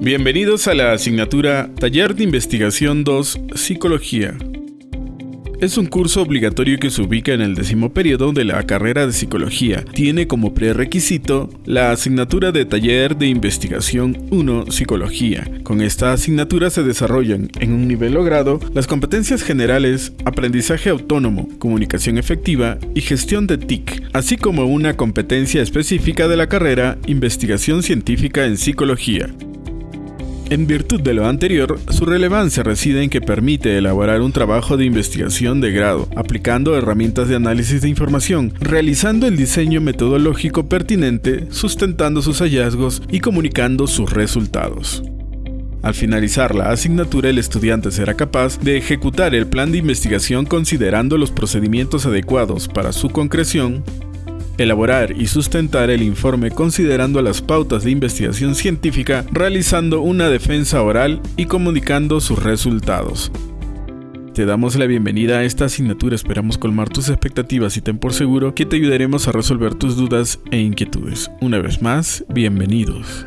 Bienvenidos a la asignatura Taller de Investigación 2 Psicología. Es un curso obligatorio que se ubica en el décimo periodo de la carrera de psicología. Tiene como prerequisito la asignatura de Taller de Investigación 1 Psicología. Con esta asignatura se desarrollan en un nivel logrado las competencias generales, aprendizaje autónomo, comunicación efectiva y gestión de TIC, así como una competencia específica de la carrera Investigación Científica en Psicología. En virtud de lo anterior, su relevancia reside en que permite elaborar un trabajo de investigación de grado, aplicando herramientas de análisis de información, realizando el diseño metodológico pertinente, sustentando sus hallazgos y comunicando sus resultados. Al finalizar la asignatura, el estudiante será capaz de ejecutar el plan de investigación considerando los procedimientos adecuados para su concreción, elaborar y sustentar el informe considerando las pautas de investigación científica, realizando una defensa oral y comunicando sus resultados. Te damos la bienvenida a esta asignatura, esperamos colmar tus expectativas y ten por seguro que te ayudaremos a resolver tus dudas e inquietudes. Una vez más, bienvenidos.